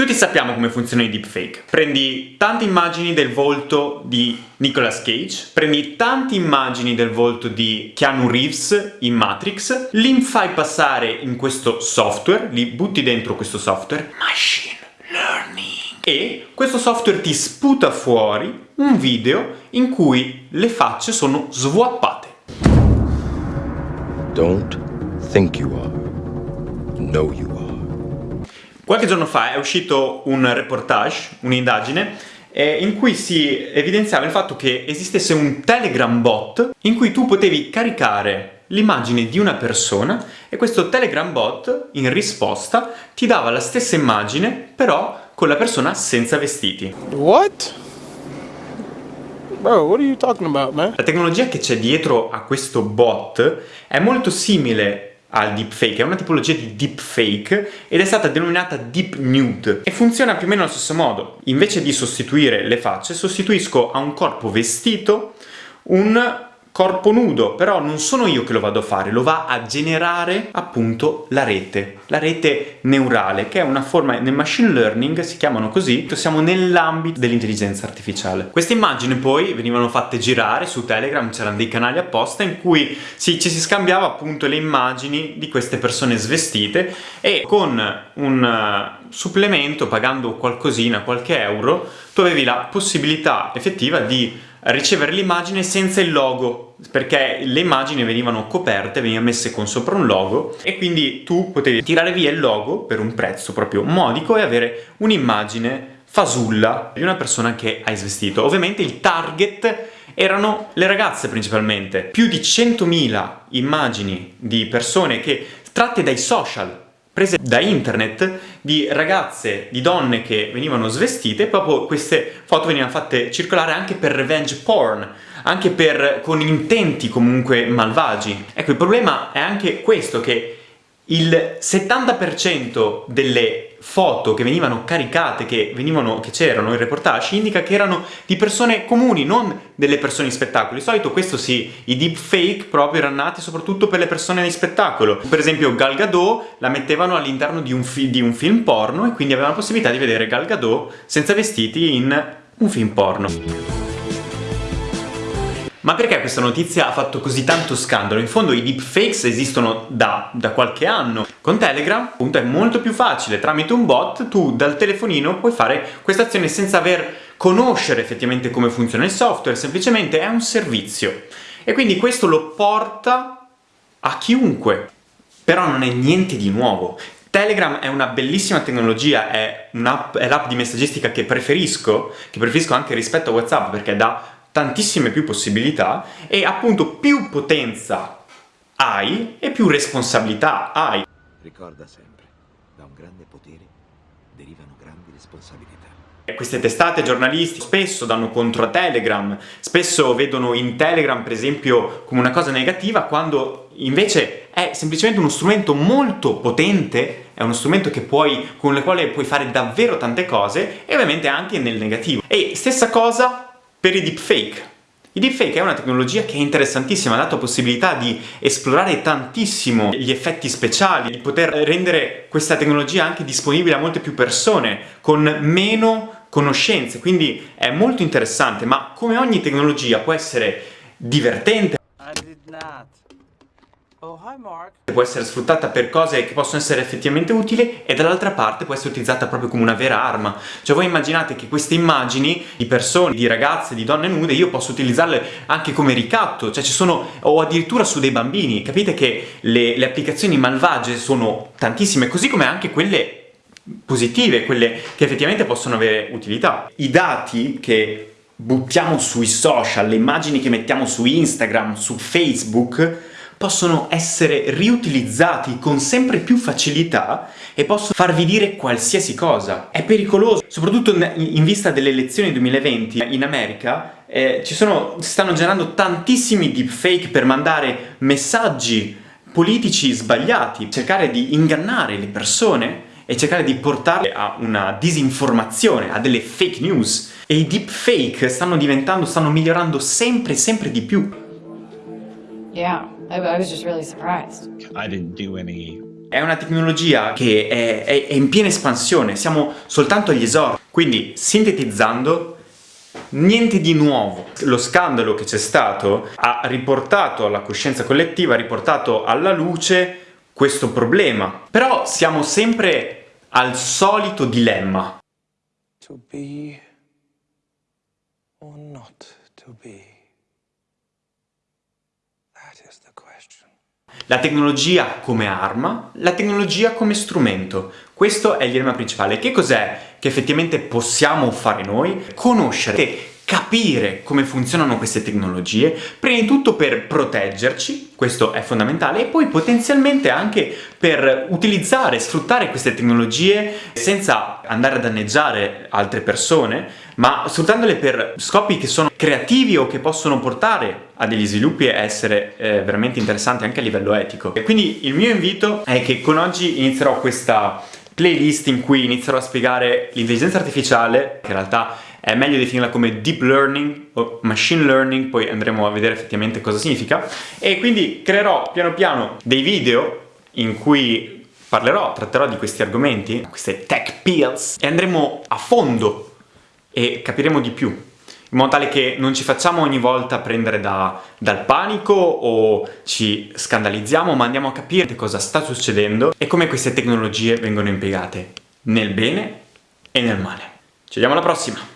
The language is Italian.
Tutti sappiamo come funzionano i deepfake. Prendi tante immagini del volto di Nicolas Cage, prendi tante immagini del volto di Keanu Reeves in Matrix, li fai passare in questo software, li butti dentro questo software, machine learning, e questo software ti sputa fuori un video in cui le facce sono swappate. Don't think you are. Know you are. Qualche giorno fa è uscito un reportage, un'indagine, eh, in cui si evidenziava il fatto che esistesse un Telegram bot in cui tu potevi caricare l'immagine di una persona e questo Telegram bot in risposta ti dava la stessa immagine però con la persona senza vestiti. What? Bro, what are you talking about, man? La tecnologia che c'è dietro a questo bot è molto simile al deepfake, è una tipologia di deepfake ed è stata denominata deep nude e funziona più o meno allo stesso modo. Invece di sostituire le facce, sostituisco a un corpo vestito un corpo nudo, però non sono io che lo vado a fare, lo va a generare appunto la rete, la rete neurale, che è una forma, nel machine learning si chiamano così, siamo nell'ambito dell'intelligenza artificiale. Queste immagini poi venivano fatte girare su Telegram, c'erano dei canali apposta in cui si, ci si scambiava appunto le immagini di queste persone svestite e con un uh, supplemento, pagando qualcosina, qualche euro, tu avevi la possibilità effettiva di ricevere l'immagine senza il logo perché le immagini venivano coperte, venivano messe con sopra un logo e quindi tu potevi tirare via il logo per un prezzo proprio modico e avere un'immagine fasulla di una persona che hai svestito. Ovviamente il target erano le ragazze principalmente. Più di 100.000 immagini di persone che tratte dai social prese da internet di ragazze, di donne che venivano svestite, proprio queste foto venivano fatte circolare anche per revenge porn, anche per, con intenti comunque malvagi. Ecco, il problema è anche questo, che il 70% delle foto che venivano caricate, che c'erano in reportage, indica che erano di persone comuni, non delle persone in spettacolo. Di solito questo sì, i deepfake proprio erano nati soprattutto per le persone di spettacolo. Per esempio Gal Gadot la mettevano all'interno di, di, un film porno e quindi avevano la possibilità di vedere Gal Gadot senza vestiti in un film porno. Ma perché questa notizia ha fatto così tanto scandalo? In fondo i deepfakes esistono da, da, qualche anno. Con Telegram appunto è molto più facile, tramite un bot tu dal telefonino puoi fare questa azione senza aver conoscere effettivamente come funziona il software, semplicemente è un servizio. E quindi questo lo porta a chiunque. Però non è niente di nuovo. Telegram è una bellissima tecnologia, è l'app di messaggistica che preferisco, che preferisco anche rispetto a WhatsApp perché dà tantissime più possibilità e appunto più potenza hai e più responsabilità hai. Ricorda sempre, da un grande potere derivano grandi responsabilità. Queste testate giornalisti spesso danno contro a Telegram, spesso vedono in Telegram per esempio come una cosa negativa quando invece è semplicemente uno strumento molto potente, è uno strumento puoi, con il quale puoi fare davvero tante cose e ovviamente anche nel negativo. E stessa cosa per i deepfake. I deepfake è una tecnologia che è interessantissima, ha dato possibilità di esplorare tantissimo gli effetti speciali, di poter rendere questa tecnologia anche disponibile a molte più persone, con meno conoscenze, quindi è molto interessante, ma come ogni tecnologia può essere divertente, Oh, hi Mark. Può essere sfruttata per cose che possono essere effettivamente utili e dall'altra parte può essere utilizzata proprio come una vera arma. Cioè voi immaginate che queste immagini di persone, di ragazze, di donne nude, io posso utilizzarle anche come ricatto, cioè ci sono, o addirittura su dei bambini. Capite che le, le applicazioni malvagie sono tantissime, così come anche quelle positive, quelle che effettivamente possono avere utilità. I dati che buttiamo sui social, le immagini che mettiamo su Instagram, su Facebook, possono essere riutilizzati con sempre più facilità e possono farvi dire qualsiasi cosa. È pericoloso, soprattutto in vista delle elezioni 2020 in America eh, ci sono, si stanno generando tantissimi deepfake per mandare messaggi politici sbagliati, cercare di ingannare le persone e cercare di portarle a una disinformazione, a delle fake news. E i deepfake stanno diventando, stanno migliorando sempre, sempre di più. Yeah. I, I was just really surprised. I didn't do any È una tecnologia che è, è, è in piena espansione, siamo soltanto agli esordi. Quindi, sintetizzando, Niente di nuovo. Lo scandalo che c'è stato ha riportato alla coscienza collettiva, ha riportato alla luce questo problema. Però siamo sempre al solito dilemma. To be or not to be? La tecnologia come arma, la tecnologia come strumento. Questo è il dilemma principale. Che cos'è che effettivamente possiamo fare noi? Conoscere capire come funzionano queste tecnologie, prima di tutto per proteggerci, questo è fondamentale, e poi potenzialmente anche per utilizzare, sfruttare queste tecnologie senza andare a danneggiare altre persone, ma sfruttandole per scopi che sono creativi o che possono portare a degli sviluppi e essere eh, veramente interessanti anche a livello etico. E quindi il mio invito è che con oggi inizierò questa playlist in cui inizierò a spiegare l'intelligenza artificiale, che in realtà è meglio definirla come deep learning o machine learning, poi andremo a vedere effettivamente cosa significa, e quindi creerò piano piano dei video in cui parlerò, tratterò di questi argomenti, queste tech pills, e andremo a fondo e capiremo di più, in modo tale che non ci facciamo ogni volta prendere da, dal panico o ci scandalizziamo, ma andiamo a capire cosa sta succedendo e come queste tecnologie vengono impiegate nel bene e nel male. Ci vediamo alla prossima!